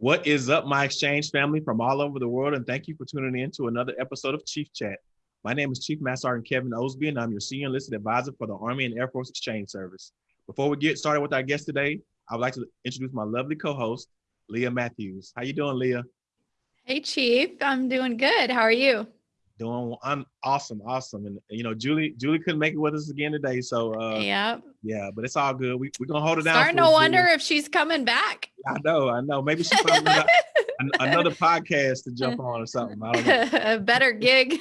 What is up, my exchange family from all over the world? And thank you for tuning in to another episode of Chief Chat. My name is Chief Master Sergeant Kevin Osby, and I'm your senior enlisted advisor for the Army and Air Force Exchange Service. Before we get started with our guest today, I would like to introduce my lovely co-host, Leah Matthews. How you doing, Leah? Hey, Chief. I'm doing good. How are you? Doing I'm awesome, awesome. And you know, Julie, Julie couldn't make it with us again today. So uh yeah. Yeah, but it's all good. We we're gonna hold it down. Starting to wonder if she's coming back. I know, I know. Maybe she's another podcast to jump on or something. I don't know. A better gig.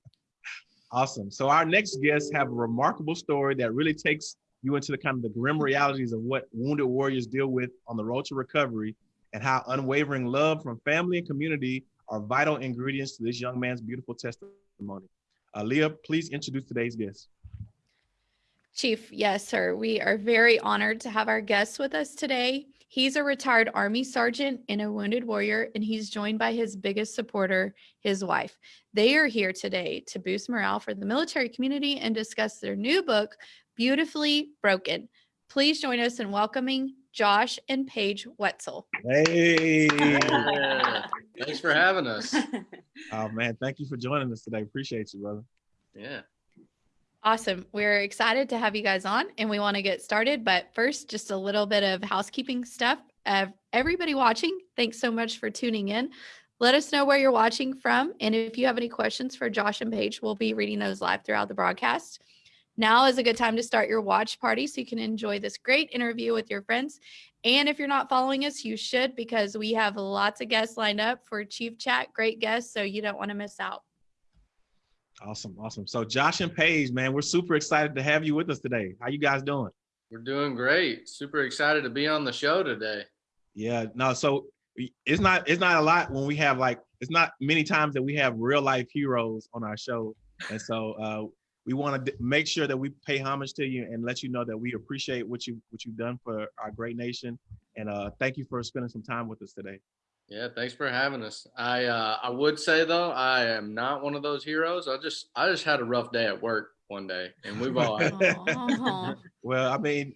awesome. So our next guests have a remarkable story that really takes you into the kind of the grim realities of what wounded warriors deal with on the road to recovery and how unwavering love from family and community are vital ingredients to this young man's beautiful testimony. Uh, Leah, please introduce today's guest. Chief, yes, sir. We are very honored to have our guest with us today. He's a retired Army sergeant and a wounded warrior, and he's joined by his biggest supporter, his wife. They are here today to boost morale for the military community and discuss their new book, Beautifully Broken. Please join us in welcoming Josh and Paige Wetzel. Hey. Thanks for having us. Oh man, thank you for joining us today. Appreciate you, brother. Yeah. Awesome. We're excited to have you guys on and we want to get started. But first, just a little bit of housekeeping stuff. Uh, everybody watching, thanks so much for tuning in. Let us know where you're watching from. And if you have any questions for Josh and Paige, we'll be reading those live throughout the broadcast. Now is a good time to start your watch party so you can enjoy this great interview with your friends. And if you're not following us, you should because we have lots of guests lined up for Chief Chat. Great guests, so you don't want to miss out. Awesome, awesome. So Josh and Paige, man, we're super excited to have you with us today. How you guys doing? We're doing great. Super excited to be on the show today. Yeah, no, so it's not it's not a lot when we have like it's not many times that we have real life heroes on our show. And so uh we want to make sure that we pay homage to you and let you know that we appreciate what you what you've done for our great nation and uh thank you for spending some time with us today yeah thanks for having us i uh i would say though i am not one of those heroes i just i just had a rough day at work one day and we've all well i mean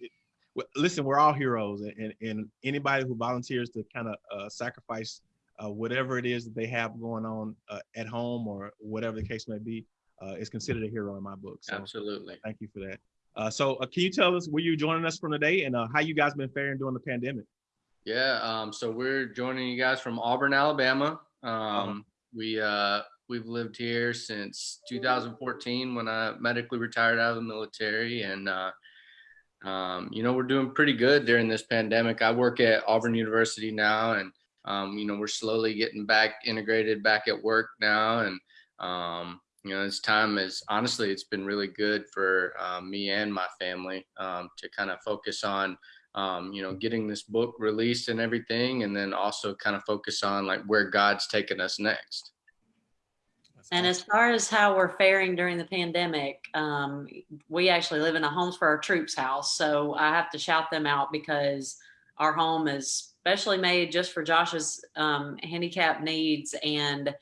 listen we're all heroes and, and anybody who volunteers to kind of uh, sacrifice uh, whatever it is that they have going on uh, at home or whatever the case may be uh, is considered a hero in my book. So Absolutely. Thank you for that. Uh, so uh, can you tell us where you joining us from today and uh, how you guys been faring during the pandemic? Yeah, um, so we're joining you guys from Auburn, Alabama. Um. We uh, we've lived here since 2014 when I medically retired out of the military, and uh, um, you know we're doing pretty good during this pandemic. I work at Auburn University now, and um, you know we're slowly getting back integrated back at work now, and um, you know, this time is honestly, it's been really good for um, me and my family um, to kind of focus on, um, you know, getting this book released and everything, and then also kind of focus on like where God's taking us next. And as far as how we're faring during the pandemic, um, we actually live in a Homes for Our Troops house. So I have to shout them out because our home is specially made just for Josh's um, handicap needs. And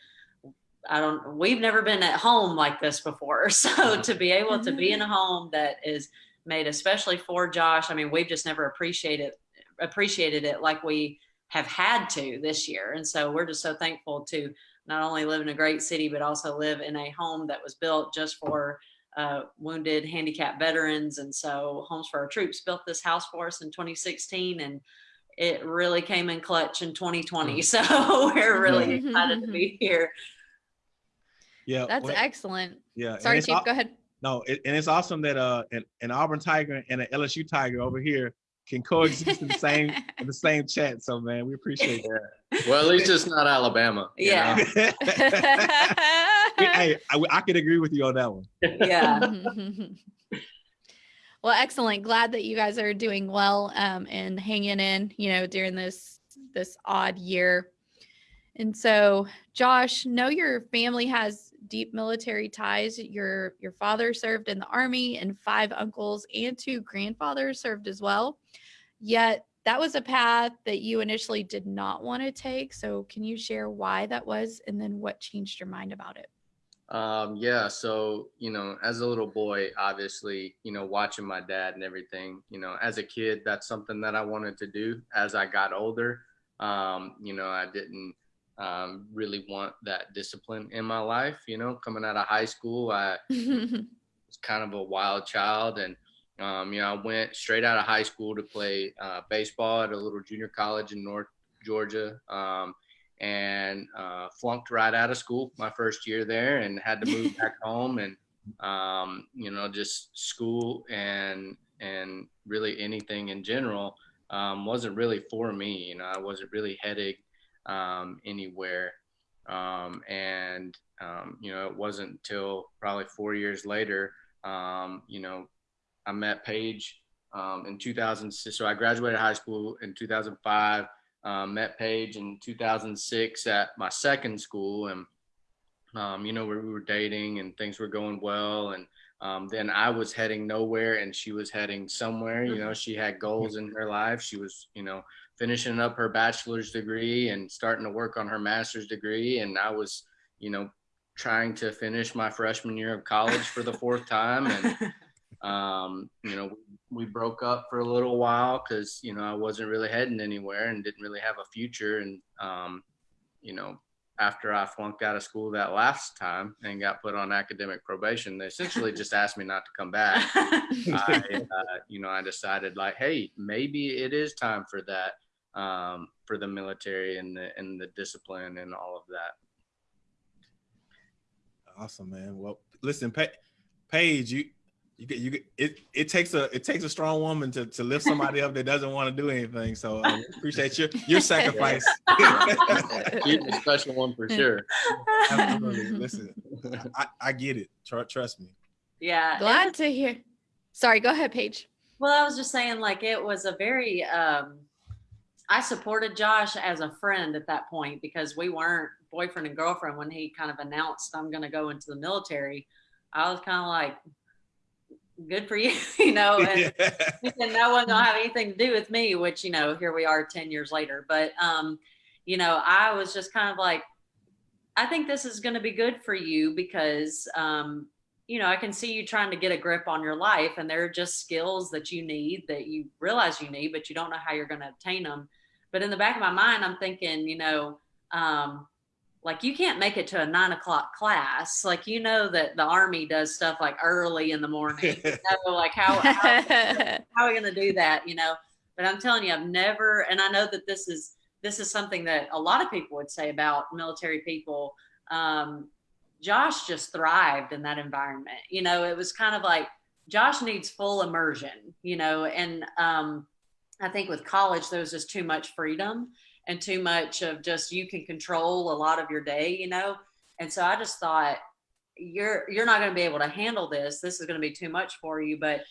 I don't, we've never been at home like this before. So to be able to be in a home that is made especially for Josh, I mean, we've just never appreciated, appreciated it like we have had to this year. And so we're just so thankful to not only live in a great city, but also live in a home that was built just for uh, wounded, handicapped veterans. And so Homes for Our Troops built this house for us in 2016 and it really came in clutch in 2020. Mm. So we're really excited to be here yeah, that's well, excellent. Yeah, sorry, Chief. Go ahead. No, it, and it's awesome that uh an, an Auburn Tiger and an LSU Tiger over here can coexist in the same in the same chat. So man, we appreciate that. Well, at least it's not Alabama. Yeah. hey, I, I can agree with you on that one. Yeah. well, excellent. Glad that you guys are doing well um, and hanging in. You know, during this this odd year. And so, Josh, know your family has deep military ties. Your your father served in the army and five uncles and two grandfathers served as well. Yet that was a path that you initially did not want to take. So can you share why that was and then what changed your mind about it? Um, yeah, so you know, as a little boy, obviously, you know, watching my dad and everything, you know, as a kid, that's something that I wanted to do. As I got older, Um, you know, I didn't um, really want that discipline in my life. You know, coming out of high school, I was kind of a wild child and um, you know i went straight out of high school to play uh, baseball at a little junior college in north georgia um, and uh, flunked right out of school my first year there and had to move back home and um, you know just school and and really anything in general um, wasn't really for me you know i wasn't really heading um, anywhere. Um, and um, you know it wasn't until probably four years later um, you know i met paige um, in 2006 so i graduated high school in 2005 um, met paige in 2006 at my second school and um, you know where we were dating and things were going well and um, then i was heading nowhere and she was heading somewhere you know she had goals in her life. She was you know finishing up her bachelor's degree and starting to work on her master's degree. And i was you know trying to finish my freshman year of college for the fourth time. And um, you know we broke up for a little while because you know i wasn't really heading anywhere and didn't really have a future. And um, you know after i flunked out of school that last time and got put on academic probation they essentially just asked me not to come back. I, uh, you know, I decided like, hey, maybe it is time for that, um, for the military and the and the discipline and all of that. Awesome, man. Well, listen, pa- Paige, you you get you get it. It takes a it takes a strong woman to to lift somebody up that doesn't want to do anything. So uh, appreciate your your sacrifice. She's a special one for sure. Absolutely. Listen, I, I get it. Tr- trust me. yeah. Glad to hear. Sorry, go ahead, Paige. Well, I was just saying, like, it was a very, um, I supported Josh as a friend at that point because we weren't boyfriend and girlfriend when he kind of announced, I'm going to go into the military. I was kind of like, good for you, you know, and, and that wasn't going to have anything to do with me, which, you know, here we are 10 years later. But, um, you know, I was just kind of like, I think this is going to be good for you because, um, you know, I can see you trying to get a grip on your life, and there are just skills that you need that you realize you need, but you don't know how you're going to obtain them. But in the back of my mind, I'm thinking, you know, um, like you can't make it to a nine o'clock class. Like you know that the army does stuff like early in the morning. You know, like how how, how are we going to do that? You know, but I'm telling you, I've never, and I know that this is this is something that a lot of people would say about military people. Um, Josh just thrived in that environment. You know, it was kind of like Josh needs full immersion, you know, and um, I think with college, there was just too much freedom and too much of just you can control a lot of your day, you know. And so I just thought you're you're not going to be able to handle this. This is going to be too much for you. But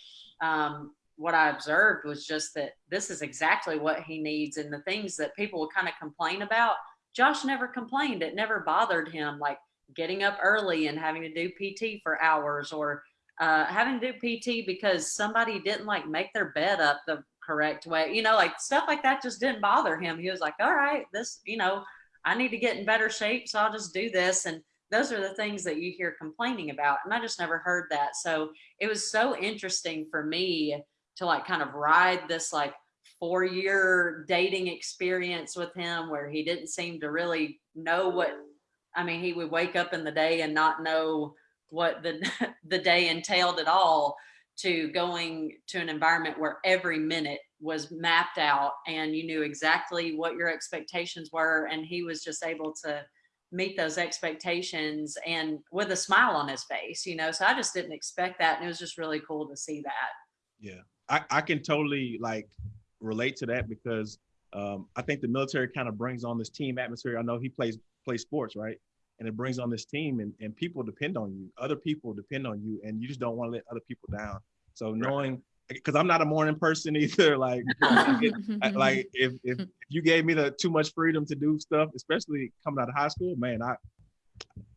um, what I observed was just that this is exactly what he needs, and the things that people would kind of complain about. Josh never complained. It never bothered him. Like getting up early and having to do PT for hours or uh, having to do PT because somebody didn't like make their bed up the correct way. You know, like stuff like that just didn't bother him. He was like, all right, this, you know, I need to get in better shape. So I'll just do this. And those are the things that you hear complaining about. And I just never heard that. So it was so interesting for me to like kind of ride this like four year dating experience with him where he didn't seem to really know what I mean, he would wake up in the day and not know what the the day entailed at all to going to an environment where every minute was mapped out and you knew exactly what your expectations were and he was just able to meet those expectations and with a smile on his face you know so i just didn't expect that and it was just really cool to see that Yeah, I, I can totally like relate to that because um, I think the military kind of brings on this team atmosphere. I know he plays plays sports, right? And it brings on this team, and, and people depend on you. Other people depend on you, and you just don't want to let other people down. So knowing, because I'm not a morning person either. Like, I- like if, if if you gave me the too much freedom to do stuff, especially coming out of high school, man, I,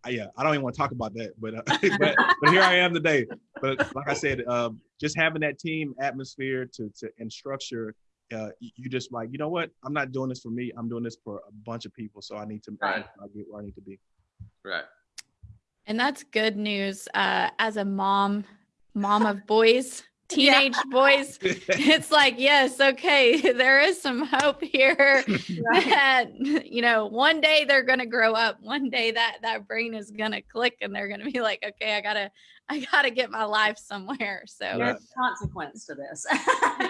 I yeah, I don't even want to talk about that. But uh, but, but here I am today. But like I said, um, just having that team atmosphere to to and structure, uh, you you just like you know what, I'm not doing this for me. I'm doing this for a bunch of people. So I need to Right. I get where I need to be. Right. And that's good news. Uh, as a mom, mom of boys, teenage boys, it's like, yes, okay, there is some hope here that, you know, one day they're going to grow up. One day that that brain is going to click and they're going to be like, okay, I got to I got to get my life somewhere. So Right. There's consequence to this.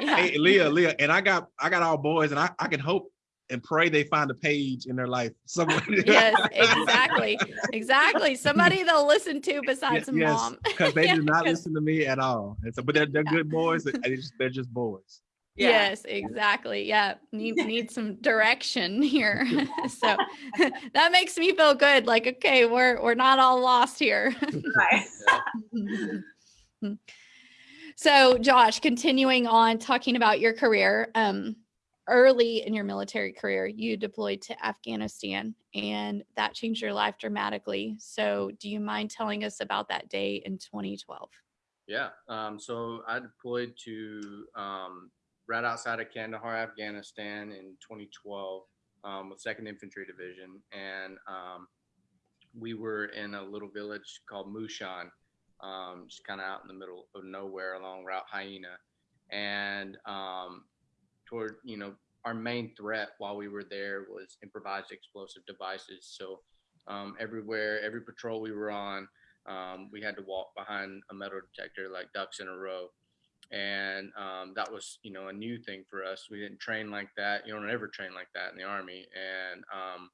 yeah. Hey, Leah, Leah, and I got I got all boys, and I, I can hope and pray they find a Paige in their life somewhere. yes, exactly. Exactly. Somebody they'll listen to besides Ye- yes, mom. because they Yeah, do not listen to me at all. And so, but they're they're good boys. and They just, they're just boys. Yeah. Yes, exactly. Yeah, need need some direction here. so that makes me feel good. Like, okay, we're we're not all lost here. So, Josh, continuing on talking about your career, um, early in your military career, you deployed to Afghanistan, and that changed your life dramatically. So, do you mind telling us about that day in 2012? Yeah. Um, so I deployed to um, right outside of Kandahar, Afghanistan in 2012 um, with 2nd Infantry Division. And um, we were in a little village called Mushan, um, just kind of out in the middle of nowhere along Route Hyena. And um, toward, you know, our main threat while we were there was improvised explosive devices. So um, everywhere, every patrol we were on, um, we had to walk behind a metal detector like ducks in a row. And um, that was you know a new thing for us. We didn't train like that. You don't ever train like that in the army. And um,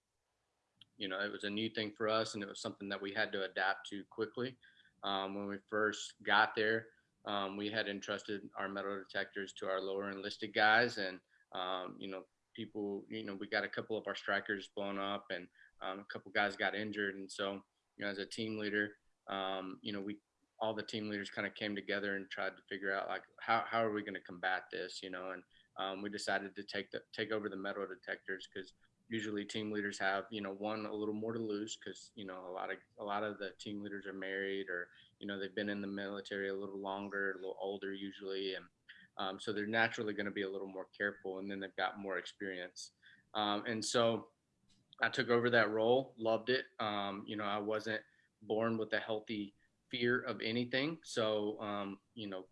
you know it was a new thing for us and it was something that we had to adapt to quickly. Um, when we first got there um, we had entrusted our metal detectors to our lower enlisted guys and um, you know people you know we got a couple of our Strykers blown up and um, a couple guys got injured. And so you know as a team leader um, you know, we all the team leaders kind of came together and tried to figure out like how, how are we going to combat this, you know, and um, we decided to take the take over the metal detectors because usually team leaders have you know one a little more to lose because you know a lot of a lot of the team leaders are married or you know they've been in the military a little longer, a little older usually, and um, so they're naturally going to be a little more careful, and then they've got more experience, um, and so I took over that role, loved it. Um, you know, I wasn't born with a healthy fear of anything. So, um, you know,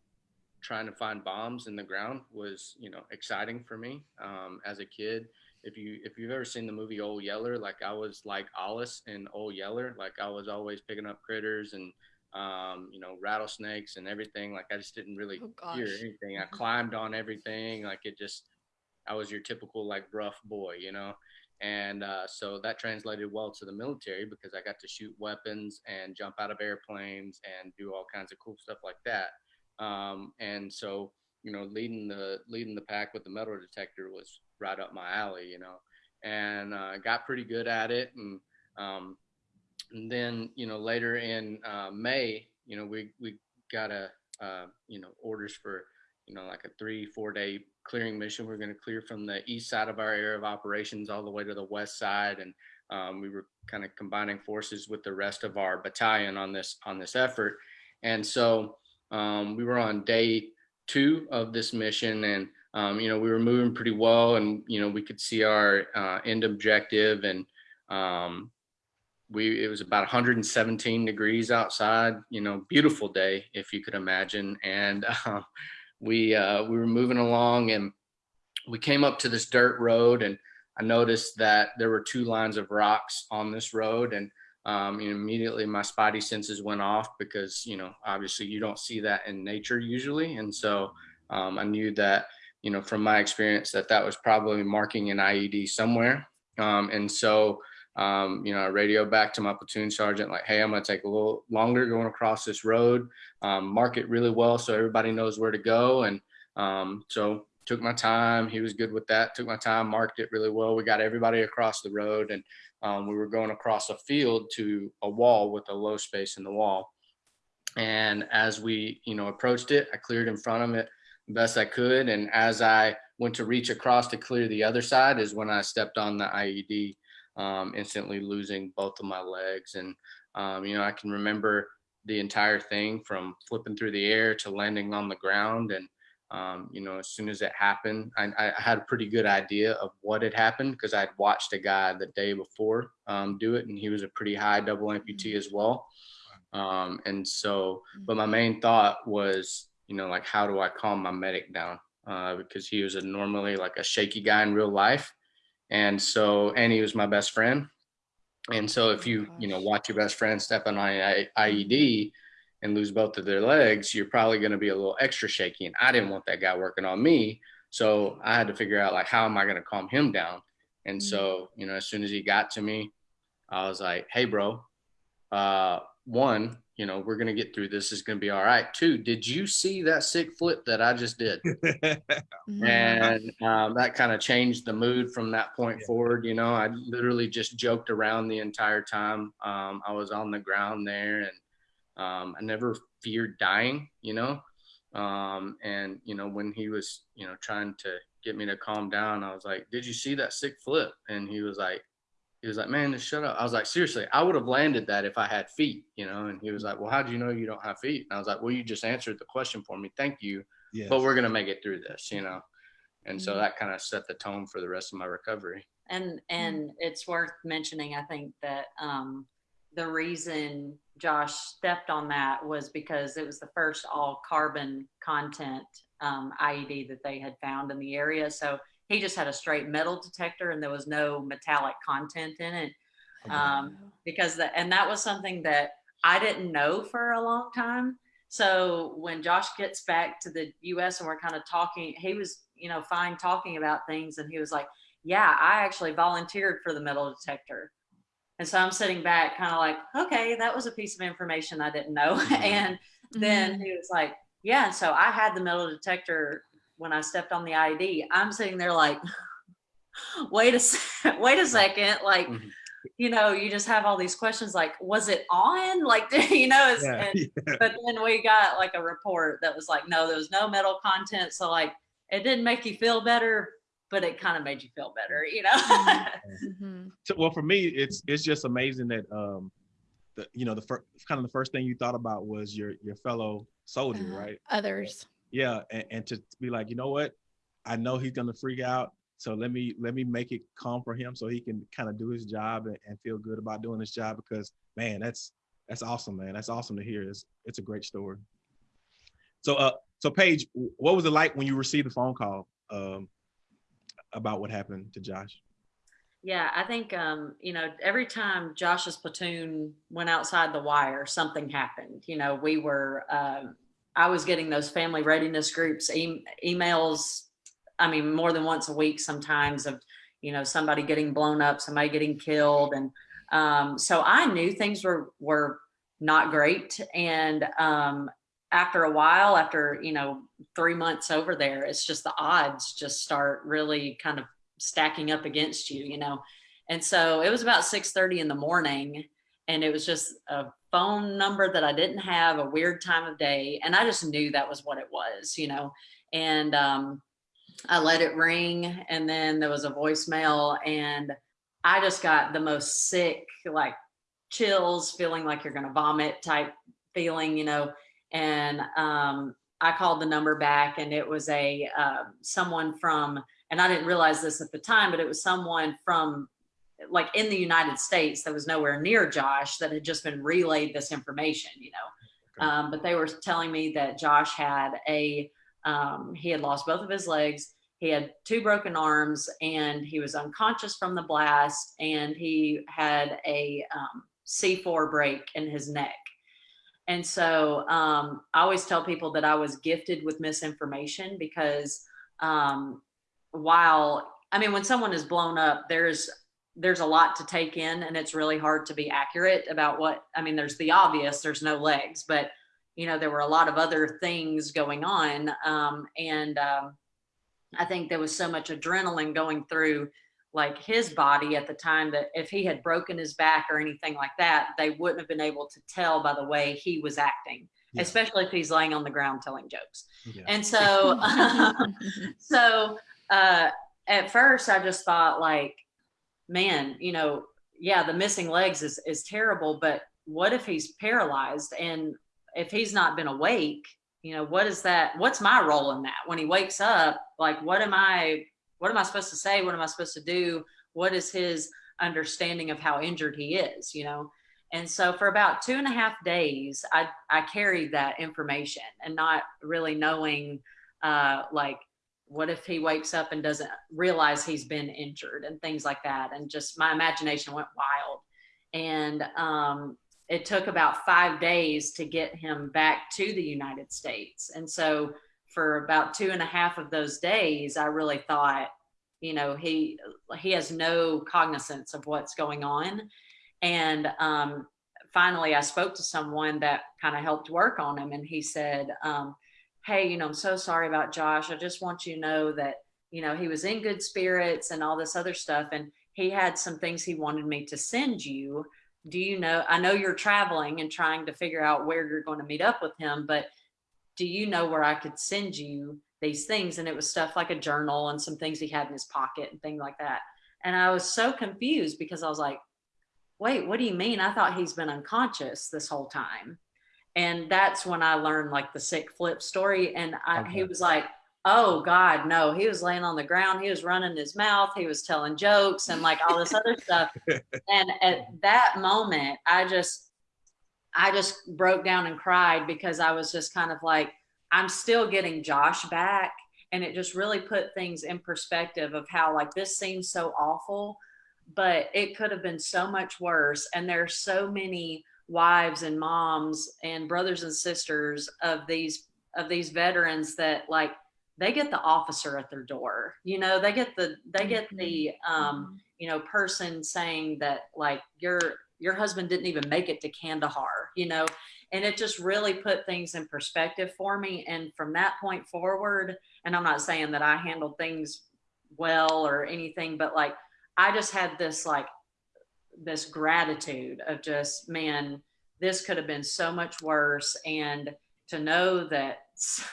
trying to find bombs in the ground was, you know, exciting for me um, as a kid. If you if you've ever seen the movie Old Yeller, like I was like Arliss in Old Yeller, like I was always picking up critters and um, you know rattlesnakes and everything. Like I just didn't really Oh gosh. anything. I climbed on everything. Like it just, I was your typical like rough boy, you know and uh, so that translated well to the military because I got to shoot weapons and jump out of airplanes and do all kinds of cool stuff like that. Um, and so, you know, leading the leading the pack with the metal detector was right up my alley, you know, and uh, got pretty good at it. And, um, and then, you know, later in uh, May, you know, we we got a uh, you know orders for you know like a three four day clearing mission. We are going to clear from the east side of our area of operations all the way to the west side, and um, we were kind of combining forces with the rest of our battalion on this on this effort. And so um, we were on day two of this mission, and um, you know we were moving pretty well, and you know we could see our uh, end objective, and um, we it was about 117 degrees outside. You know, beautiful day if you could imagine, and uh, we uh, we were moving along and we came up to this dirt road and I noticed that there were two lines of rocks on this road. And um, immediately my spidey senses went off because you know obviously you don't see that in nature usually. And so um, I knew that you know from my experience that that was probably marking an IED somewhere. Um, and so um, you know, I radio back to my platoon sergeant, like, hey, I'm going to take a little longer going across this road, um, mark it really well so everybody knows where to go. And um, so took my time. He was good with that. Took my time, marked it really well. We got everybody across the road and um, we were going across a field to a wall with a low space in the wall. And as we, you know, approached it, I cleared in front of it best I could. And as I went to reach across to clear the other side is when I stepped on the IED um, instantly losing both of my legs. And, um, you know, I can remember the entire thing from flipping through the air to landing on the ground. And, um, you know, as soon as it happened, I, I had a pretty good idea of what had happened because I'd watched a guy the day before um, do it, and he was a pretty high double amputee as well. Um, and so, but my main thought was, you you know, like how do I calm my medic down? Uh, because he was a normally like a shaky guy in real life. And so, and he was my best friend. And so if you, you know, watch your best friend step on an IED and lose both of their legs, you're probably going to be a little extra shaky. And I didn't want that guy working on me. So I had to figure out like, how am I going to calm him down? And Mm. so, you know, as soon as he got to me, I was like, hey, bro, uh, one, you know, we're going to get through this. It's going to be all right. Two, did you see that sick flip that I just did? Mhm. and um, that kind of changed the mood from that point Yeah. forward. You know, I literally just joked around the entire time. Um, I was on the ground there, and um, I never feared dying. You know, um, and you know when he was, you know, trying to get me to calm down, I was like, "Did you see that sick flip?" And he was like. He was like, man, just shut up. I was like, seriously, I would have landed that if I had feet, you know? And he was like, well, how do you know you don't have feet? And I was like, well, you just answered the question for me. Thank you Yes. but we're gonna make it through this, you know. And so Mhm. that kind of set the tone for the rest of my recovery. And and it's worth mentioning, I think that um, the reason Josh stepped on that was because it was the first all carbon content um, IED that they had found in the area. So he just had a straight metal detector, and there was no metallic content in it. Um, because that and that was something that I didn't know for a long time. So when Josh gets back to the US and we're kind of talking, he was, you know, fine talking about things and he was like, Yeah, I actually volunteered for the metal detector. And so I'm sitting back kind of like, okay, that was a piece of information I didn't know. and then Mhm. he was like, Yeah, and so I had the metal detector when I stepped on the ID. I'm sitting there like, wait a se- wait a second, like Mhm. you know, you just have all these questions like, was it on? Like, you know, it's, Yeah, and, yeah. but then we got like a report that was like, no, there was no metal content. So like, it didn't make you feel better, but it kind of made you feel better, you know? Mhm. So- well, for me, it's it's just amazing that um, the you know the first kind of the first thing you thought about was your your fellow soldier, Uh, right? Others. Yeah, and, and to be like, you know what, I know he's gonna freak out, so let me let me make it calm for him so he can kind of do his job and, and feel good about doing his job because man, that's that's awesome, man. That's awesome to hear. It's it's a great story. So uh, so Paige, what was it like when you received the phone call um about what happened to Josh? Yeah, I think um, you know every time Josh's platoon went outside the wire, something happened. You know, we were um, I was getting those family readiness groups e- emails. I mean, more than once a week sometimes of you know somebody getting blown up, somebody getting killed, and um, so I knew things were were not great. And um, after a while, after you know three months over there, it's just the odds just start really kind of stacking up against you, you know. And so it was about 6:30 in the morning and it was just a phone number that I didn't have, a weird time of day, and I just knew that was what it was, you know. And um I let it ring and then there was a voicemail and I just got the most sick like chills, feeling like you're going to vomit type feeling, you know. And um I called the number back and it was a uh, someone from and I didn't realize this at the time, but it was someone from like in the United States that was nowhere near Josh that had just been relayed this information, you know. Okay. Um, but they were telling me that Josh had a, um, he had lost both of his legs. He had two broken arms and he was unconscious from the blast and he had a um, C4 break in his neck. And so um, I always tell people that I was gifted with misinformation because um, while I mean, when someone is blown up, there's there's a lot to take in, and it's really hard to be accurate about what. I mean, there's the obvious. There's no legs, but you know there were a lot of other things going on, um, and um, I think there was so much adrenaline going through like his body at the time that if he had broken his back or anything like that, they wouldn't have been able to tell by the way he was acting, Yeah. especially if he's laying on the ground telling jokes. Yeah. And so, so uh, at first, I just thought like, man, you know, yeah, the missing legs is is terrible, but what if he's paralyzed and if he's not been awake? You know, what is that? What's my role in that? When he wakes up, like, what am I? What am I supposed to say? What am I supposed to do? What is his understanding of how injured he is? You know, And so for about two and a half days, I, I carried that information and not really knowing, uh, like, what if he wakes up and doesn't realize he's been injured and things like that. And just my imagination went wild. And um, it took about five days to get him back to the United States. And so for about two and a half of those days, I really thought, you know, he he has no cognizance of what's going on. And um, finally, I spoke to someone that kind of helped work on him, and he said, um, "Hey, you know, I'm so sorry about Josh. I just want you to know that you know he was in good spirits and all this other stuff, and he had some things he wanted me to send you." do you know i know you're traveling and trying to figure out where you're going to meet up with him but do you know where i could send you these things and it was stuff like a journal and some things he had in his pocket and things like that and i was so confused because i was like wait what do you mean i thought he's been unconscious this whole time and that's when i learned like the sick flip story and I, okay. he was like oh god no. He was laying on the ground he was running his mouth he was telling jokes and like all this other stuff. And at that moment i just i just broke down and cried because i was just kind of like i'm still getting josh back. And it just really put things in perspective of how like this seems so awful but it could have been so much worse. And there's so many wives and moms and brothers and sisters of these of these veterans that like they get the officer at their door you know they get the they get the Mm-hmm. um you know person saying that like your your husband didn't even make it to kandahar you know? And it just really put things in perspective for me. And from that point forward and i'm not saying that i handled things well or anything but like i just had this like this gratitude of just man this could have been so much worse and to know that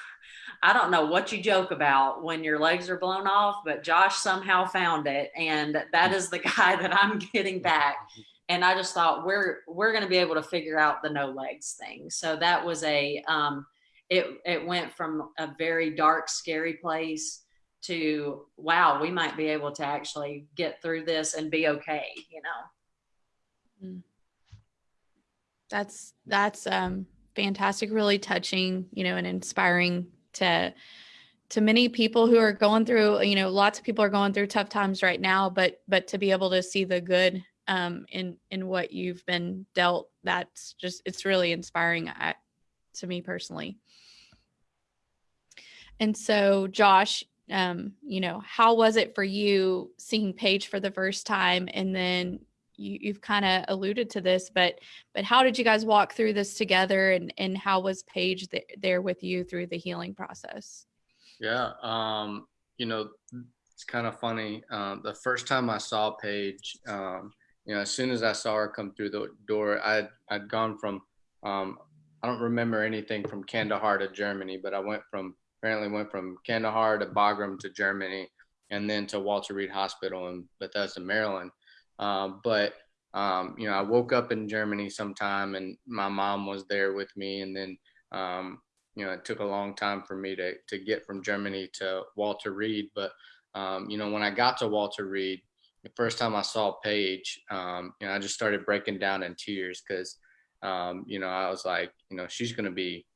I don't know what you joke about when your legs are blown off, but Josh somehow found it, and that is the guy that I'm getting back. And I just thought we're we're going to be able to figure out the no legs thing. So that was a um, it it went from a very dark, scary place to wow, we might be able to actually get through this and be okay. You know. That's that's um fantastic, really touching, you know, and inspiring to to many people who are going through you know lots of people are going through tough times right now but but to be able to see the good um in in what you've been dealt that's just it's really inspiring at, to me personally. And so josh um you know how was it for you seeing paige for the first time? And then you, you've kind of alluded to this but but how did you guys walk through this together and and how was paige th- there with you through the healing process? Yeah um you know it's kind of funny um the first time i saw paige um you know as soon as i saw her come through the door i'd i'd gone from um i don't remember anything from kandahar to germany but i went from apparently went from kandahar to bagram to germany and then to walter reed hospital in bethesda maryland uh, but um, you know, I woke up in Germany sometime, and my mom was there with me. And then, um, you know, it took a long time for me to to get from Germany to Walter Reed. But um, you know, when I got to Walter Reed, the first time I saw Paige, um, you know, I just started breaking down in tears because, um, you know, I was like, you know, she's gonna be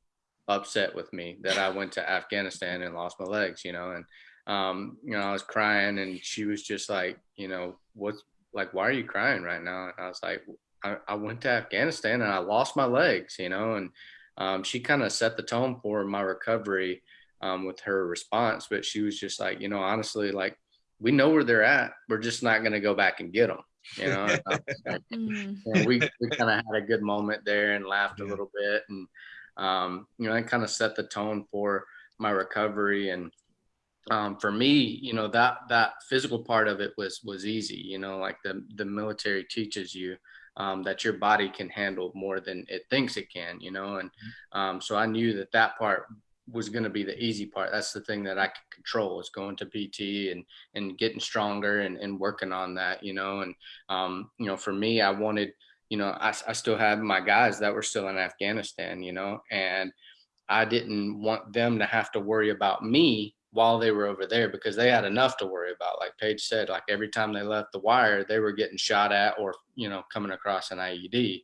upset with me that I went to Afghanistan and lost my legs, you know, and um, you know, I was crying, and she was just like, you know, what's like, why are you crying right now? And I was like, I, I went to Afghanistan and I lost my legs, you know, and um, she kind of set the tone for my recovery um, with her response. But she was just like, you know, honestly, like, we know where they're at. We're just not going to go back and get them. You know, like, and we, we kind of had a good moment there and laughed a little bit. And, um, you know, that kind of set the tone for my recovery. And, um, for me, you know, that that physical part of it was was easy. You know, like the the military teaches you um, that your body can handle more than it thinks it can. You know, and um, so I knew that that part was going to be the easy part. That's the thing that I could control is going to PT and and getting stronger and, and working on that. You know, and um, you know, for me, I wanted, you know, I, I still had my guys that were still in Afghanistan. You know, and I didn't want them to have to worry about me while they were over there because they had enough to worry about. Like Paige said, like every time they left the wire, they were getting shot at or, you know, coming across an IED.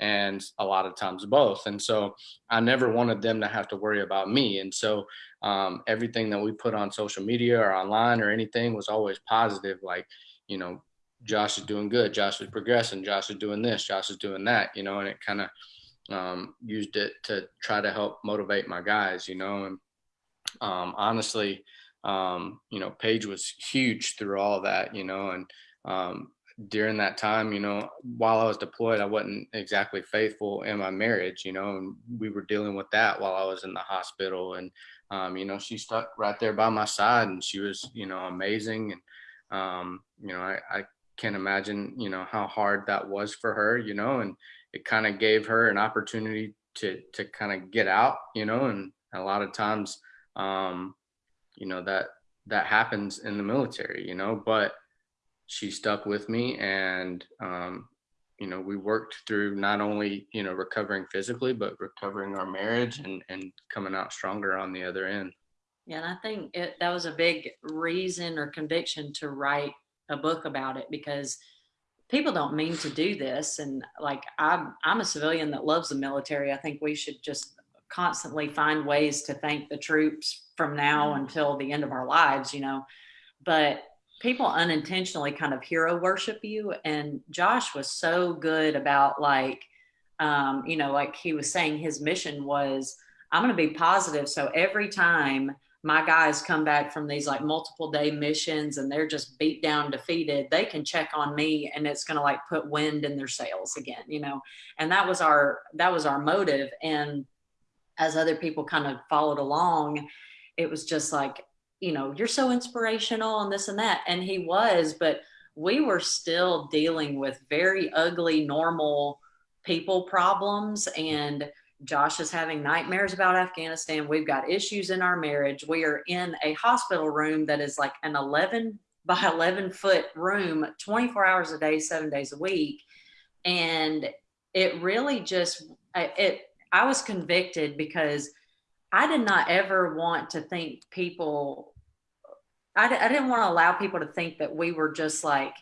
and a lot of times both. And so I never wanted them to have to worry about me. And so um, everything that we put on social media or online or anything was always positive, like, you know, Josh is doing good, Josh is progressing, Josh is doing this, Josh is doing that, you know, and it kind of um, used it to try to help motivate my guys, you know, and um, honestly, um, you know, Paige was huge through all that, you know, and um, during that time, you know, while I was deployed, I wasn't exactly faithful in my marriage, you know, and we were dealing with that while I was in the hospital. And, um, you know, she stuck right there by my side and she was, you know, amazing. And, um, you know, I, I can't imagine, you know, how hard that was for her, you know, and it kind of gave her an opportunity to, to kind of get out, you know, and a lot of times, um, you know, that, that happens in the military, you know, but, she stuck with me and um, you know we worked through not only you know recovering physically but recovering our marriage and and coming out stronger on the other end. Yeah and i think it, that was a big reason or conviction to write a book about it because people don't mean to do this. And like i'm i'm a civilian that loves the military. I think we should just constantly find ways to thank the troops from now mm-hmm. until the end of our lives you know but people unintentionally kind of hero worship you and josh was so good about like um, you know like he was saying his mission was i'm going to be positive so every time my guys come back from these like multiple day missions and they're just beat down defeated they can check on me and it's going to like put wind in their sails again you know and that was our that was our motive and as other people kind of followed along it was just like you know, you're so inspirational and this and that. And he was, but we were still dealing with very ugly, normal people problems. And Josh is having nightmares about Afghanistan. We've got issues in our marriage. We are in a hospital room that is like an 11 by 11 foot room, 24 hours a day, seven days a week. And it really just, it, I was convicted because I did not ever want to think people I, I didn't want to allow people to think that we were just like,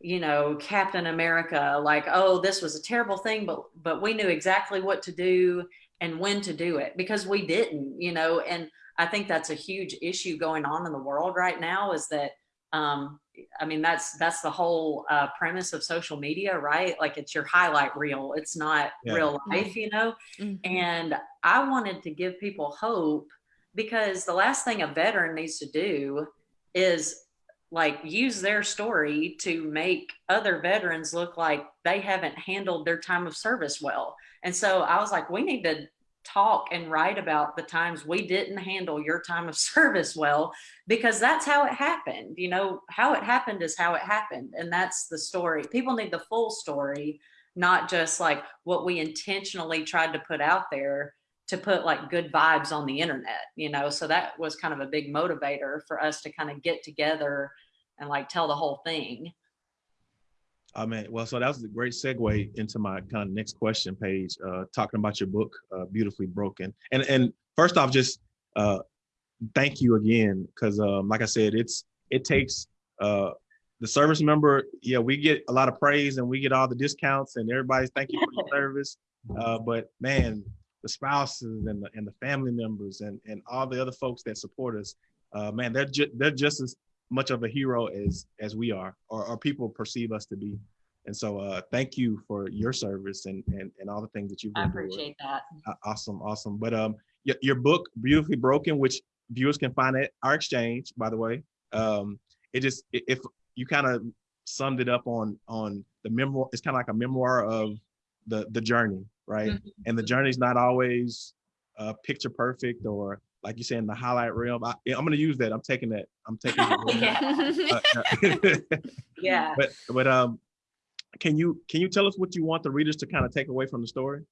you know, Captain America, like, oh, this was a terrible thing, but but we knew exactly what to do and when to do it because we didn't, you know, and I think that's a huge issue going on in the world right now is that um I mean that's that's the whole uh, premise of social media, right? Like it's your highlight reel. It's not yeah. real life, you know. Mm-hmm. And I wanted to give people hope because the last thing a veteran needs to do is like use their story to make other veterans look like they haven't handled their time of service well. And so I was like, we need to talk and write about the times we didn't handle your time of service well because that's how it happened you know how it happened is how it happened and that's the story people need the full story not just like what we intentionally tried to put out there to put like good vibes on the internet, you know? So that was kind of a big motivator for us to kind of get together and like tell the whole thing. I mean, well, so that was a great segue into my kind of next question Paige, uh, talking about your book, uh, Beautifully Broken. And and first off, just uh, thank you again, because um, like I said, it's it takes uh, the service member. Yeah, we get a lot of praise and we get all the discounts and everybody's thank you for your service. Uh, but man, the spouses and the, and the family members and, and all the other folks that support us, uh, man, they're, ju- they're just as much of a hero as, as we are, or, or people perceive us to be. And so uh, thank you for your service and, and, and all the things that you've been I appreciate doing. that. Awesome, awesome. But um, your, your book, Beautifully Broken, which viewers can find at our exchange, by the way. Um, it just, if you kind of summed it up on on the memoir, it's kind of like a memoir of the the journey right? Mm-hmm. And the journey's not always uh, picture perfect or like you said in the highlight reel. I, am going to use that. I'm taking that. I'm taking. yeah. Uh, yeah. But but um, can you can you tell us what you want the readers to kind of take away from the story?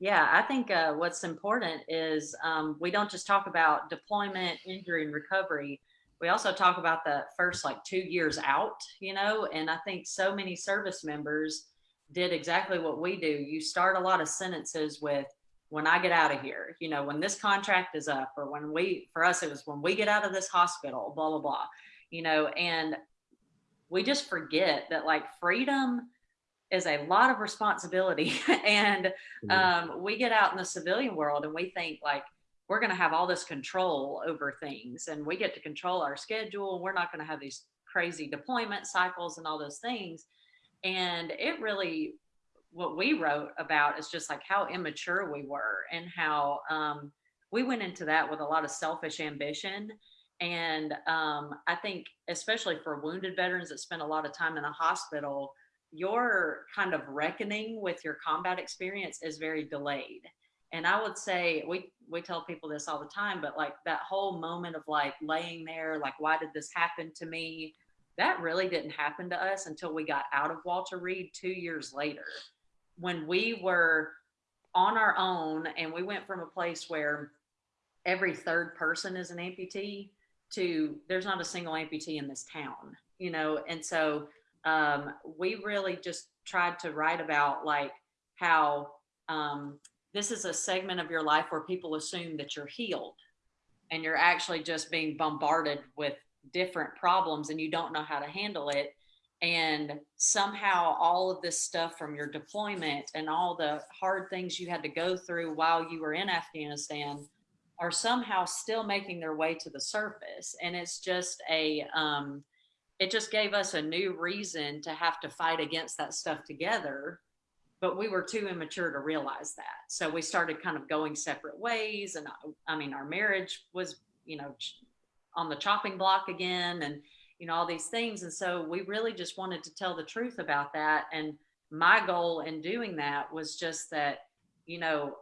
Yeah, I think uh, what's important is um, we don't just talk about deployment, injury, and recovery. We also talk about the first like two years out, you know, and I think so many service members did exactly what we do. You start a lot of sentences with, when I get out of here, you know, when this contract is up, or when we, for us, it was when we get out of this hospital, blah, blah, blah, you know, and we just forget that like freedom is a lot of responsibility. and um, we get out in the civilian world and we think like we're going to have all this control over things and we get to control our schedule. We're not going to have these crazy deployment cycles and all those things. And it really, what we wrote about is just like how immature we were and how um, we went into that with a lot of selfish ambition. And um, I think, especially for wounded veterans that spend a lot of time in a hospital, your kind of reckoning with your combat experience is very delayed. And I would say we we tell people this all the time, but like that whole moment of like laying there, like why did this happen to me? That really didn't happen to us until we got out of Walter Reed two years later, when we were on our own and we went from a place where every third person is an amputee to there's not a single amputee in this town, you know, and so um, we really just tried to write about like how um, this is a segment of your life where people assume that you're healed and you're actually just being bombarded with different problems and you don't know how to handle it and somehow all of this stuff from your deployment and all the hard things you had to go through while you were in Afghanistan are somehow still making their way to the surface. And it's just a um, it just gave us a new reason to have to fight against that stuff together but we were too immature to realize that. So we started kind of going separate ways and I, I mean our marriage was you know on the chopping block again and you know all these things and so we really just wanted to tell the truth about that and my goal in doing that was just that you know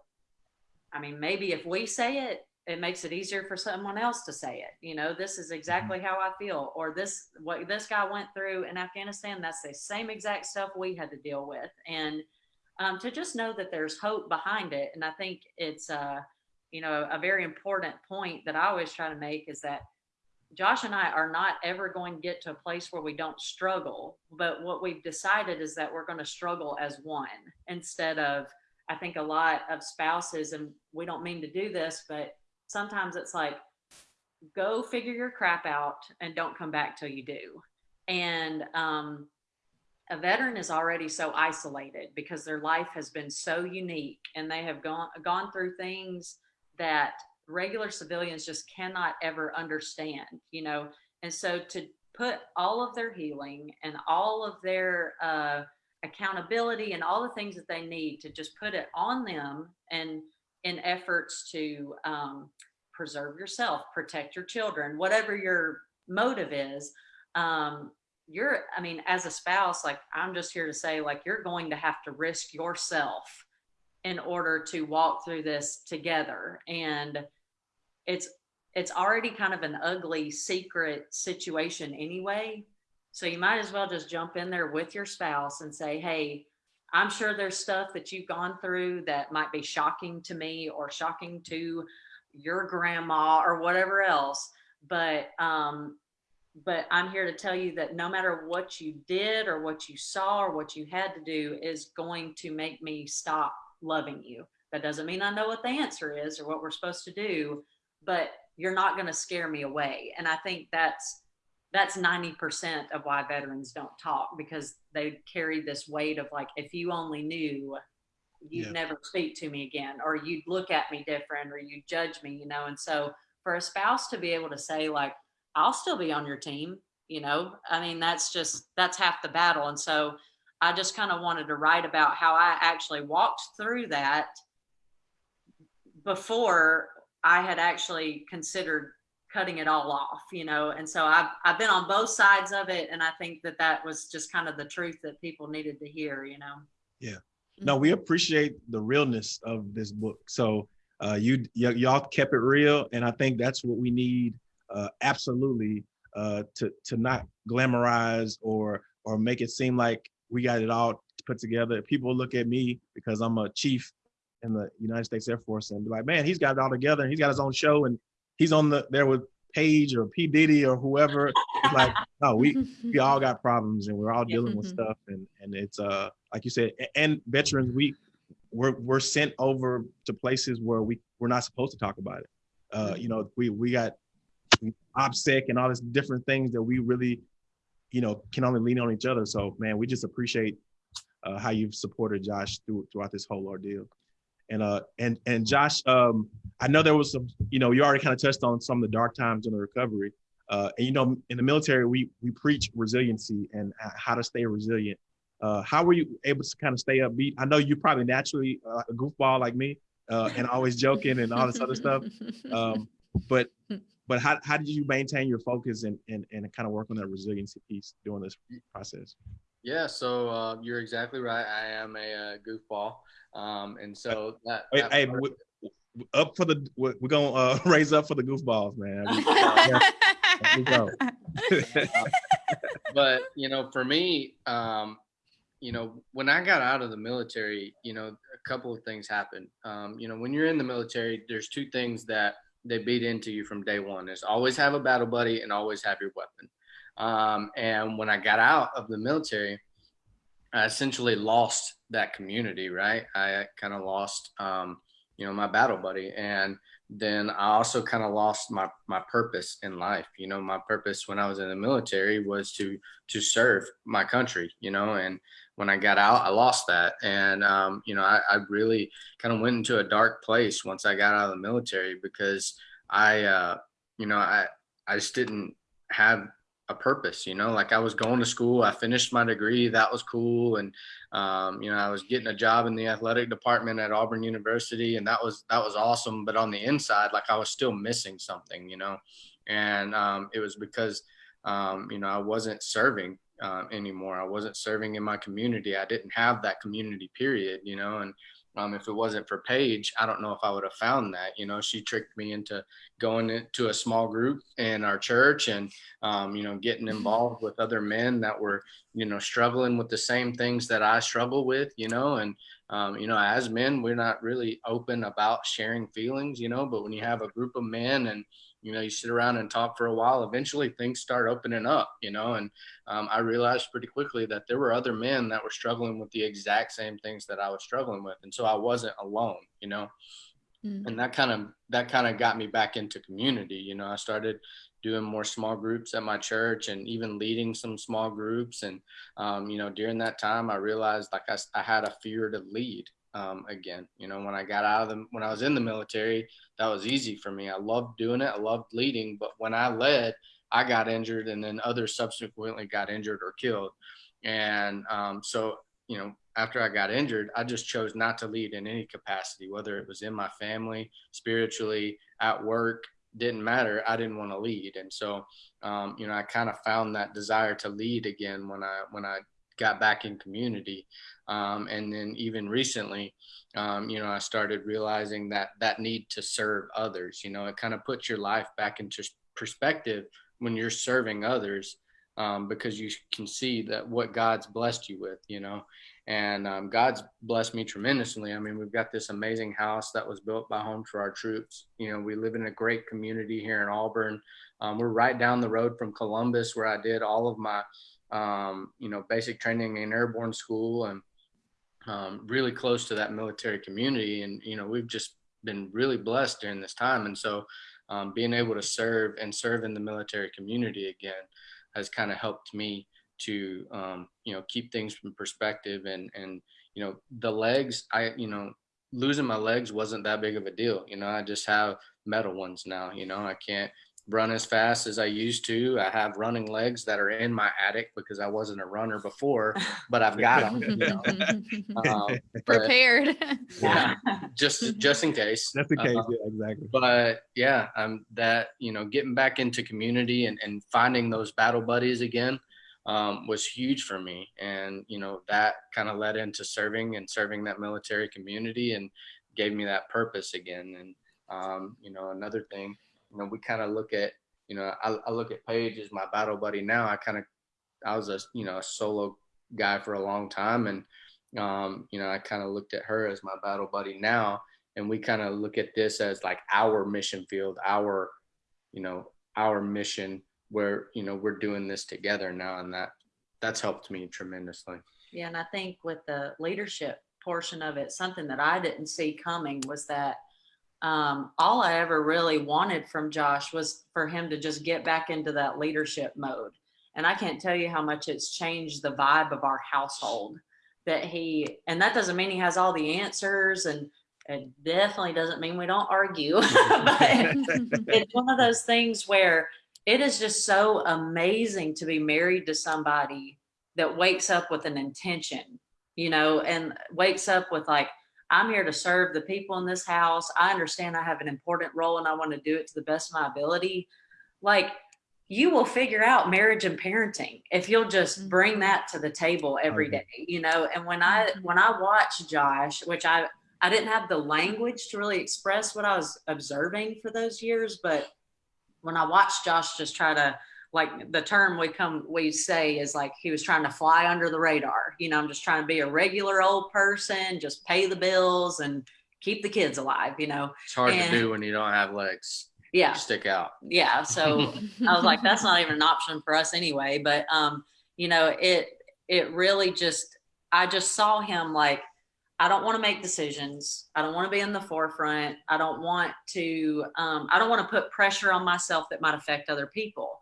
i mean maybe if we say it it makes it easier for someone else to say it you know this is exactly how i feel or this what this guy went through in afghanistan that's the same exact stuff we had to deal with and um, to just know that there's hope behind it and i think it's uh you know a very important point that i always try to make is that Josh and I are not ever going to get to a place where we don't struggle. But what we've decided is that we're going to struggle as one instead of, I think a lot of spouses, and we don't mean to do this, but sometimes it's like, go figure your crap out and don't come back till you do. And um, a veteran is already so isolated because their life has been so unique and they have gone gone through things that regular civilians just cannot ever understand, you know. And so to put all of their healing and all of their uh, accountability and all the things that they need to just put it on them and in efforts to um, preserve yourself, protect your children, whatever your motive is. Um, you're, I mean, as a spouse, like I'm just here to say, like, you're going to have to risk yourself in order to walk through this together. And it's it's already kind of an ugly secret situation anyway. So you might as well just jump in there with your spouse and say, "Hey, I'm sure there's stuff that you've gone through that might be shocking to me or shocking to your grandma or whatever else, but um but I'm here to tell you that no matter what you did or what you saw or what you had to do is going to make me stop loving you. That doesn't mean I know what the answer is or what we're supposed to do, but you're not going to scare me away. And I think that's that's 90% of why veterans don't talk because they carry this weight of like if you only knew you'd Yeah. never speak to me again or you'd look at me different or you'd judge me, you know. And so for a spouse to be able to say like I'll still be on your team, you know. I mean, that's just that's half the battle. And so I just kind of wanted to write about how I actually walked through that before I had actually considered cutting it all off, you know. And so I've I've been on both sides of it, and I think that that was just kind of the truth that people needed to hear, you know. Yeah. No, we appreciate the realness of this book. So uh, you y'all kept it real, and I think that's what we need uh, absolutely uh, to to not glamorize or or make it seem like we got it all put together. People look at me because I'm a chief in the United States Air Force and be like, man, he's got it all together. And he's got his own show, and he's on the there with Paige or P Diddy or whoever. It's like, no, we we all got problems and we're all dealing with Mhm. stuff and and it's uh like you said and veterans we we're we're sent over to places where we we're not supposed to talk about it uh you know we we got OPSEC and all these different things that we really you know can only lean on each other so man we just appreciate uh, how you've supported Josh through, throughout this whole ordeal. And uh and and Josh, um, I know there was some, you know, you already kind of touched on some of the dark times in the recovery. Uh, and you know, in the military, we we preach resiliency and uh, how to stay resilient. Uh, how were you able to kind of stay upbeat? I know you're probably naturally uh, a goofball like me, uh, and always joking and all this other stuff. Um, but but how, how did you maintain your focus and, and and kind of work on that resiliency piece during this process? Yeah, so uh, you're exactly right. I am a, uh goofball, um, and so that. Wait, that hey, part- w- w- up for the we're we're gonna uh, raise up for the goofballs, man. There we go. but you know, for me, um, you know, when I got out of the military, you know, a couple of things happened. Um, you know, when you're in the military, there's two things that they beat into you from day one: is always have a battle buddy and always have your weapon. Um, and when I got out of the military, I essentially lost that community. Right, I kind of lost, um, you know, my battle buddy, and then I also kind of lost my my purpose in life. You know, my purpose when I was in the military was to to serve my country. You know, and when I got out, I lost that, and um, you know, I, I really kind of went into a dark place once I got out of the military because I, uh, you know, I I just didn't have a purpose. You know, like I was going to school, I finished my degree, that was cool, and um, you know, I was getting a job in the athletic department at Auburn University, and that was that was awesome. But on the inside, like I was still missing something, you know, and um, it was because um, you know I wasn't serving uh, anymore. I wasn't serving in my community. I didn't have that community period, you know, and um, if it wasn't for Paige, I don't know if I would have found that. You know, she tricked me into going into a small group in our church and, um, you know, getting involved with other men that were, you know, struggling with the same things that I struggle with, you know, and, um, you know, as men, we're not really open about sharing feelings, you know, but when you have a group of men and, you know, you sit around and talk for a while, eventually things start opening up, you know, and um, I realized pretty quickly that there were other men that were struggling with the exact same things that I was struggling with. And so I wasn't alone, you know, Mm. and that kind of, that kind of got me back into community. You know, I started doing more small groups at my church and even leading some small groups. And, um, you know, during that time, I realized like I, I had a fear to lead um, again. You know, when I got out of the, when I was in the military, that was easy for me. I loved doing it. I loved leading. But when I led, I got injured and then others subsequently got injured or killed. And um, so, you know, after I got injured, I just chose not to lead in any capacity, whether it was in my family, spiritually, at work, didn't matter. I didn't want to lead. And so, um, you know, I kind of found that desire to lead again when I, when I got back in community. Um, and then even recently, um, you know, I started realizing that that need to serve others, you know, it kind of puts your life back into perspective when you're serving others um, because you can see that what God's blessed you with, you know, and um, God's blessed me tremendously. I mean, we've got this amazing house that was built by Home for Our Troops. You know, we live in a great community here in Auburn. Um, we're right down the road from Columbus, where I did all of my, um, you know, basic training in airborne school, and um, really close to that military community. And you know, we've just been really blessed during this time. And so, um, being able to serve and serve in the military community again has kind of helped me to um, you know keep things from perspective and and you know the legs i you know losing my legs wasn't that big of a deal you know i just have metal ones now you know i can't run as fast as i used to i have running legs that are in my attic because i wasn't a runner before but i've got them you know? um, Prepared. yeah just just in case That's the case. Uh, yeah, exactly. but yeah um that you know getting back into community and, and finding those battle buddies again um, was huge for me and you know that kind of led into serving and serving that military community and gave me that purpose again and um, you know another thing you know we kind of look at you know I, I look at paige as my battle buddy now. I kind of i was a you know a solo guy for a long time and um, you know i kind of looked at her as my battle buddy now. And we kind of look at this as like our mission field our you know our mission where you know we're doing this together now. And that that's helped me tremendously. Yeah, and I think with the leadership portion of it, something that I didn't see coming was that um, all I ever really wanted from Josh was for him to just get back into that leadership mode. And I can't tell you how much it's changed the vibe of our household that he, and that doesn't mean he has all the answers and it definitely doesn't mean we don't argue, but it's one of those things where it is just so amazing to be married to somebody that wakes up with an intention, you know, and wakes up with like, I'm here to serve the people in this house. I understand I have an important role and I want to do it to the best of my ability. Like, you will figure out marriage and parenting if you'll just mm-hmm. bring that to the table every day, you know. And when I mm-hmm. when I watch Josh, which I I didn't have the language to really express what I was observing for those years, but when I watched Josh just try to like the term we come we say is like he was trying to fly under the radar. You know, I'm just trying to be a regular old person, just pay the bills and keep the kids alive, you know. It's hard And- to do when you don't have legs. Yeah. Stick out. Yeah. So I was like, that's not even an option for us anyway. But um, you know, it it really just I just saw him like, I don't want to make decisions. I don't want to be in the forefront. I don't want to um, I don't want to put pressure on myself that might affect other people.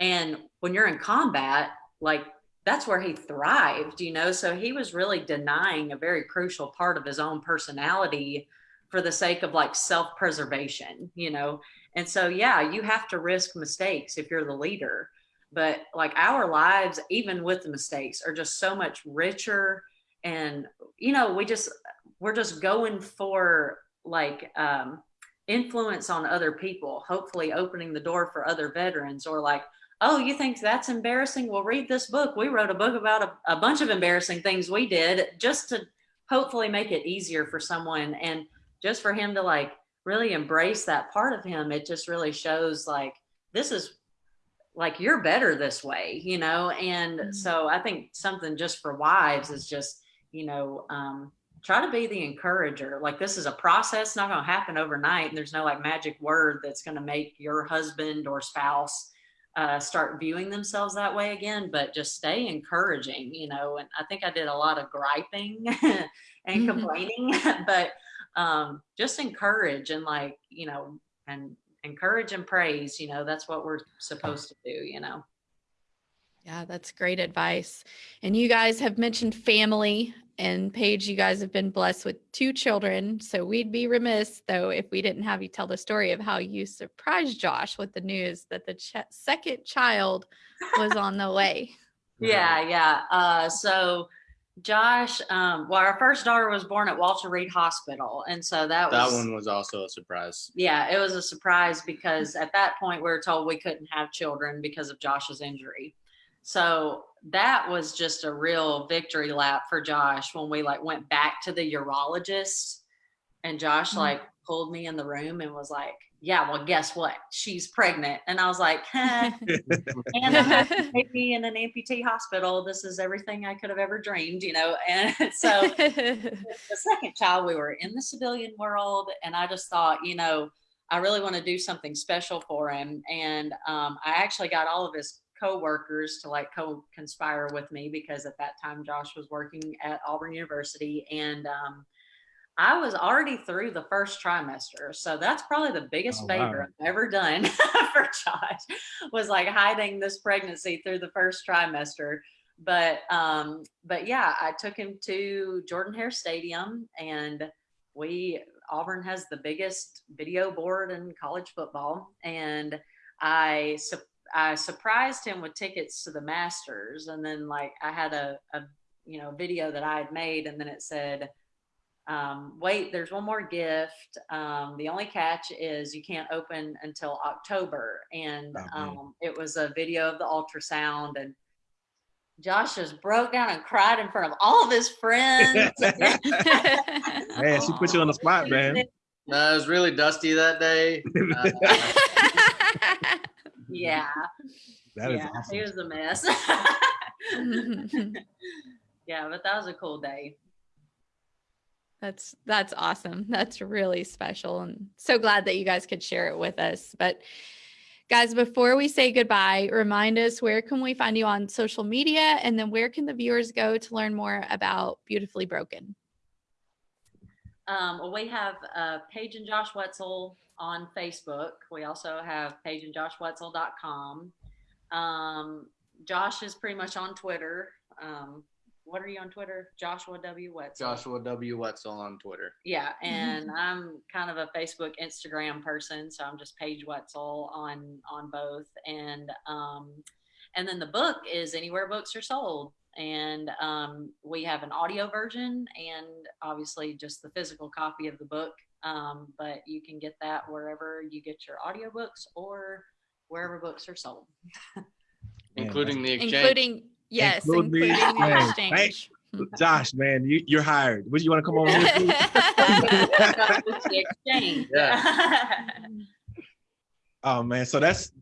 And when you're in combat, like that's where he thrived, you know. So he was really denying a very crucial part of his own personality for the sake of like self-preservation, you know. And so, yeah, you have to risk mistakes if you're the leader. But like our lives, even with the mistakes, are just so much richer. And, you know, we just, we're just going for like um, influence on other people, hopefully opening the door for other veterans or like, oh, you think that's embarrassing? Well, read this book. We wrote a book about a, a bunch of embarrassing things we did just to hopefully make it easier for someone. And just for him to like really embrace that part of him, it just really shows like this is like you're better this way, you know. And Mhm. so I think something just for wives is just, you know, um, try to be the encourager. Like this is a process, not going to happen overnight. And there's no like magic word that's going to make your husband or spouse uh, start viewing themselves that way again. But just stay encouraging, you know. And I think I did a lot of griping and Mhm. complaining, but um, just encourage and like you know and encourage and praise you know that's what we're supposed to do you know Yeah, that's great advice. And you guys have mentioned family and Paige, you guys have been blessed with two children. So we'd be remiss though if we didn't have you tell the story of how you surprised Josh with the news that the ch- second child was on the way. yeah yeah uh, so josh um, well our first daughter was born at walter reed hospital and so that That one was also a surprise. yeah it was a surprise because at that point we were told we couldn't have children because of josh's injury so that was just a real victory lap for josh when we like went back to the urologist and josh Mhm. like pulled me in the room and was like yeah well guess what she's pregnant and i was like "Huh." and I'm having a baby in an amputee hospital this is everything i could have ever dreamed you know and so the second child, we were in the civilian world, and I just thought, you know, I really want to do something special for him. And um, I actually got all of his co-workers to like co-conspire with me because at that time Josh was working at Auburn University, and um, I was already through the first trimester. So that's probably the biggest Oh, favor. I've ever done for Josh was like hiding this pregnancy through the first trimester but um but yeah i took him to jordan hare stadium and we auburn has the biggest video board in college football and i i surprised him with tickets to the masters and then like i had a, a you know video that i had made and then it said um, wait, there's one more gift. Um, the only catch is you can't open until October. And Oh, um, it was a video of the ultrasound. And Josh just broke down and cried in front of all of his friends. Man, she put you on the spot, man. No, it was really dusty that day. Uh, yeah. That is yeah. awesome. He was a mess. yeah, but that was a cool day. That's that's awesome. That's really special and so glad that you guys could share it with us. But guys, before we say goodbye, remind us where can we find you on social media and then where can the viewers go to learn more about Beautifully Broken? Um, well, we have uh, Paige and Josh Wetzel on Facebook. We also have paigeandjoshwetzel.com. Um, Josh is pretty much on Twitter. Um, what are you on Twitter? Joshua W. Wetzel. Joshua W. Wetzel on Twitter. Yeah, and I'm kind of a Facebook, Instagram person, so I'm just Paige Wetzel on on both, and um, and then the book is anywhere books are sold, and um, we have an audio version and obviously just the physical copy of the book, um, but you can get that wherever you get your audiobooks or wherever books are sold. Including the exchange. including yes, Include the including the exchange. Thank- exchange. Josh, man, you, you're hired. Would you want to come on? with me? The exchange. Oh man, so that's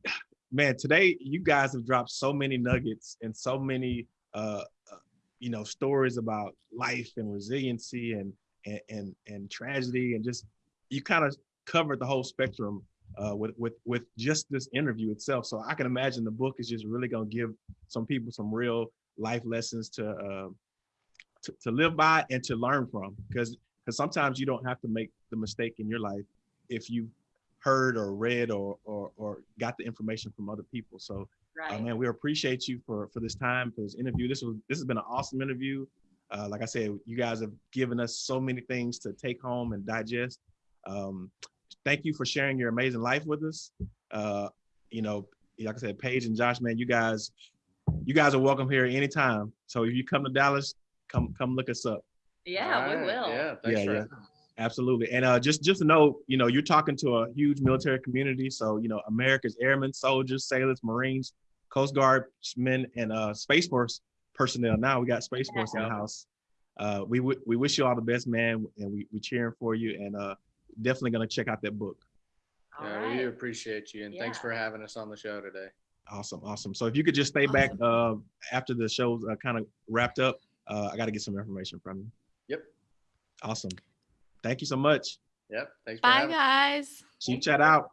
man. Today, you guys have dropped so many nuggets and so many, uh, uh, you know, stories about life and resiliency and and and, and tragedy and just you kind of covered the whole spectrum uh, with with with just this interview itself. So I can imagine the book is just really gonna give some people some real life lessons to uh, to, to live by and to learn from because because sometimes you don't have to make the mistake in your life if you heard or read or, or or got the information from other people. So uh, right. man, we appreciate you for for this time for this interview. This was this has been an awesome interview. Uh, like I said, you guys have given us so many things to take home and digest. Um, thank you for sharing your amazing life with us. Uh, you know, like I said, Paige and Josh, man, you guys, you guys are welcome here anytime. So if you come to Dallas, come come look us up. Yeah, we will. Yeah, thanks Yeah, for yeah. Absolutely. And uh, just just to know, you know, you're talking to a huge military community. So, you know, America's airmen, soldiers, sailors, Marines, Coast Guardsmen, and uh, Space Force personnel. Now we got Space Force in the house. Uh, we w- we wish you all the best, man, and we we cheering for you. And uh, definitely gonna check out that book. All Yeah, right. we appreciate you and thanks for having us on the show today. Awesome, awesome. So if you could just stay back uh, after the show's uh, kind of wrapped up, uh, I got to get some information from you. Yep. Awesome. Thank you so much. Yep. Thanks for Bye having us. guys. Chief chat out.